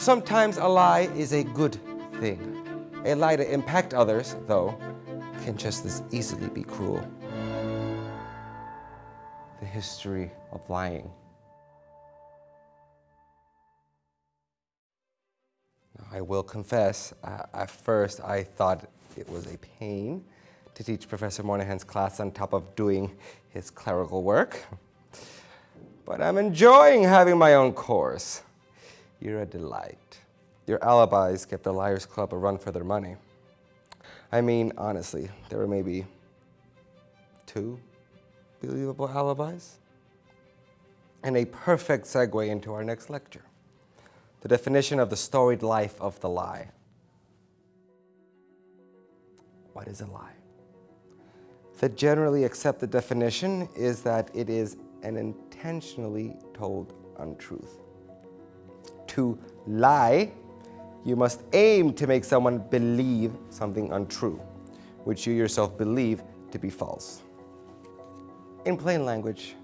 Sometimes a lie is a good thing. A lie to impact others, though, can just as easily be cruel. The history of lying. I will confess, uh, at first I thought it was a pain to teach Professor Moynihan's class on top of doing his clerical work. But I'm enjoying having my own course. You're a delight. Your alibis get the Liars Club a run for their money. I mean, honestly, there were maybe two believable alibis. And a perfect segue into our next lecture, the definition of the storied life of the lie. What is a lie? The generally accepted definition is that it is an intentionally told untruth. To lie, you must aim to make someone believe something untrue, which you yourself believe to be false. In plain language,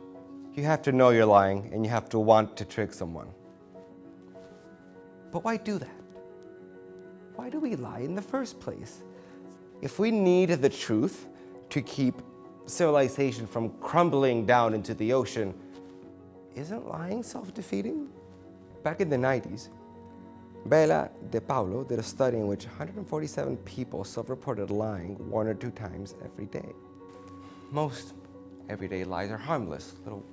you have to know you're lying and you have to want to trick someone. But why do that? Why do we lie in the first place? If we need the truth to keep civilization from crumbling down into the ocean, isn't lying self-defeating? Back in the 90s, Bela De Paulo did a study in which 147 people self-reported lying one or two times every day. Most everyday lies are harmless, little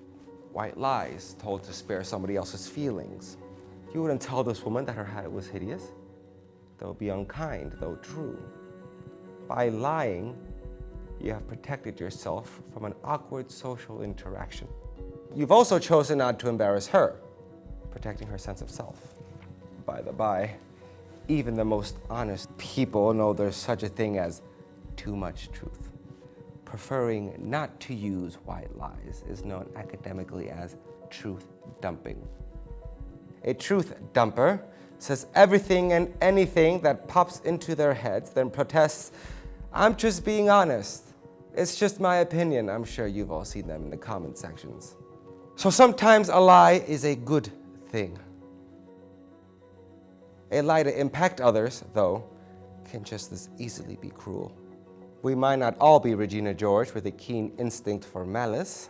white lies told to spare somebody else's feelings. You wouldn't tell this woman that her hat was hideous. That would be unkind, though true. By lying, you have protected yourself from an awkward social interaction. You've also chosen not to embarrass her, protecting her sense of self. By the by, even the most honest people know there's such a thing as too much truth. Preferring not to use white lies is known academically as truth dumping. A truth dumper says everything and anything that pops into their heads, then protests, I'm just being honest. It's just my opinion. I'm sure you've all seen them in the comment sections. So sometimes a lie is a good thing. A lie to impact others, though, can just as easily be cruel. We might not all be Regina George with a keen instinct for malice,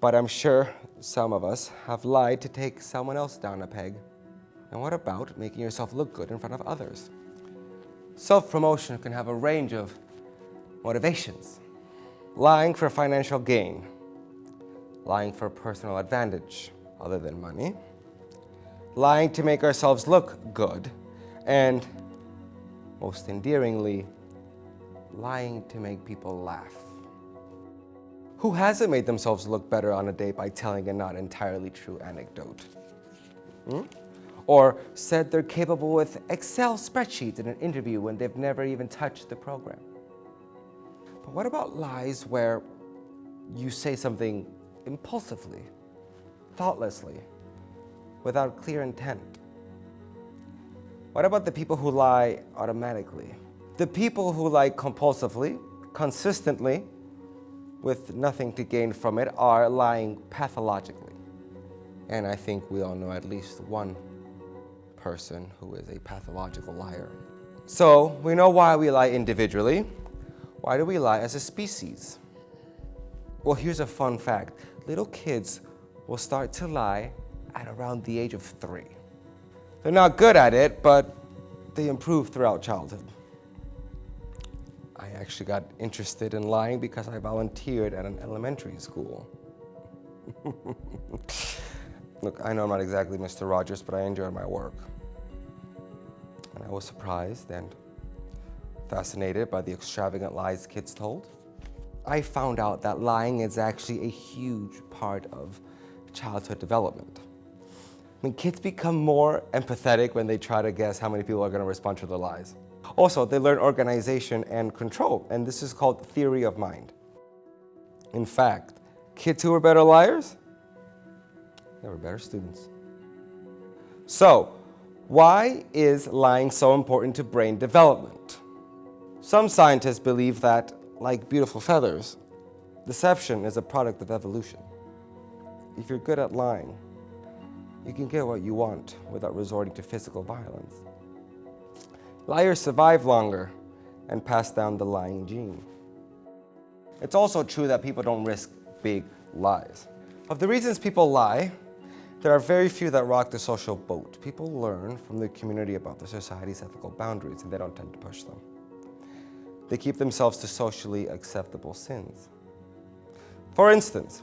but I'm sure some of us have lied to take someone else down a peg. And what about making yourself look good in front of others? Self-promotion can have a range of motivations. Lying for financial gain, lying for personal advantage other than money, lying to make ourselves look good, and most endearingly, lying to make people laugh. Who hasn't made themselves look better on a date by telling a not entirely true anecdote? Hmm? Or said they're capable with Excel spreadsheets in an interview when they've never even touched the program? But what about lies where you say something impulsively, thoughtlessly, without clear intent? What about the people who lie automatically? The people who lie compulsively, consistently, with nothing to gain from it are lying pathologically. And I think we all know at least one person who is a pathological liar. So we know why we lie individually. Why do we lie as a species? Well, here's a fun fact. Little kids will start to lie at around the age of three. They're not good at it, but they improve throughout childhood. I actually got interested in lying because I volunteered at an elementary school. Look, I know I'm not exactly Mr. Rogers, but I enjoyed my work. And I was surprised and fascinated by the extravagant lies kids told. I found out that lying is actually a huge part of childhood development. Mean, kids become more empathetic when they try to guess how many people are going to respond to their lies. Also, they learn organization and control, and this is called theory of mind. In fact, kids who are better liars, they were better students. So, why is lying so important to brain development? Some scientists believe that, like beautiful feathers, deception is a product of evolution. If you're good at lying, you can get what you want without resorting to physical violence. Liars survive longer and pass down the lying gene. It's also true that people don't risk big lies. Of the reasons people lie, there are very few that rock the social boat. People learn from the community about the society's ethical boundaries and they don't tend to push them. They keep themselves to socially acceptable sins. For instance,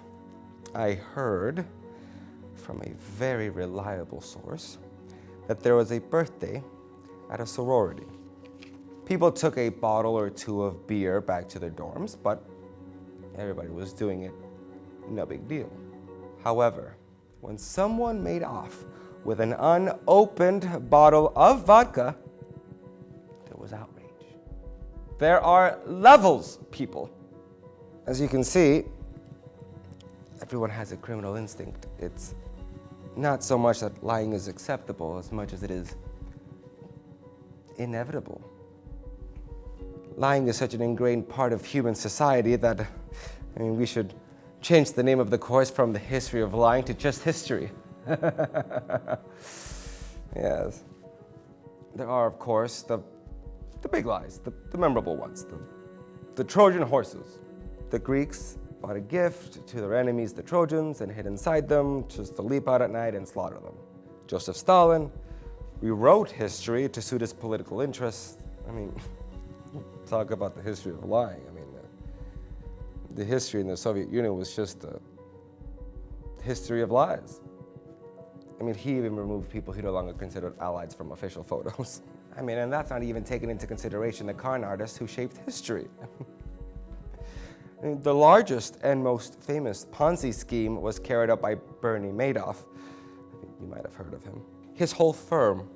I heard from a very reliable source that there was a birthday at a sorority. People took a bottle or two of beer back to their dorms, but everybody was doing it, no big deal. However, when someone made off with an unopened bottle of vodka, there was outrage. There are levels, people. As you can see, everyone has a criminal instinct. It's not so much that lying is acceptable as much as it is inevitable. Lying is such an ingrained part of human society that, I mean, we should change the name of the course from the history of lying to just history. yes. There are, of course, the, the big lies, the, the memorable ones, the, the Trojan horses. The Greeks a gift to their enemies, the Trojans, and hid inside them just to leap out at night and slaughter them. Joseph Stalin rewrote history to suit his political interests. I mean, talk about the history of lying. I mean, the, the history in the Soviet Union was just a history of lies. I mean, he even removed people he no longer considered allies from official photos. I mean, and that's not even taking into consideration the con artists who shaped history. the largest and most famous Ponzi scheme was carried out by Bernie Madoff. You might have heard of him. His whole firm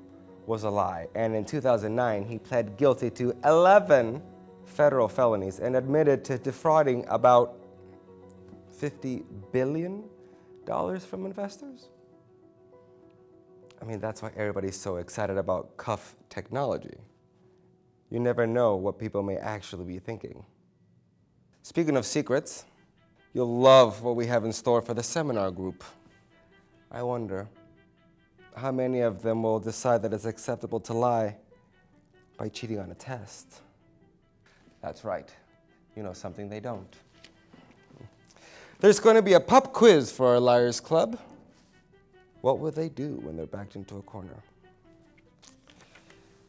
was a lie, and in 2009, he pled guilty to 11 federal felonies and admitted to defrauding about $50 billion from investors. I mean, that's why everybody's so excited about cuff technology. You never know what people may actually be thinking. Speaking of secrets, you'll love what we have in store for the seminar group. I wonder, how many of them will decide that it's acceptable to lie by cheating on a test? That's right. You know something they don't. There's going to be a pop quiz for our Liars Club. What will they do when they're backed into a corner?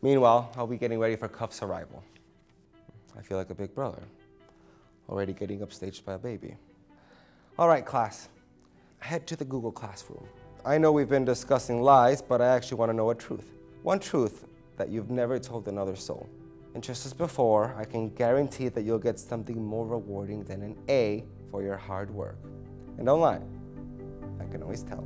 Meanwhile, I'll be getting ready for Cuff's arrival. I feel like a big brother, already getting upstaged by a baby. All right, class, head to the Google Classroom. I know we've been discussing lies, but I actually want to know a truth. One truth that you've never told another soul. And just as before, I can guarantee that you'll get something more rewarding than an A for your hard work. And don't lie, I can always tell.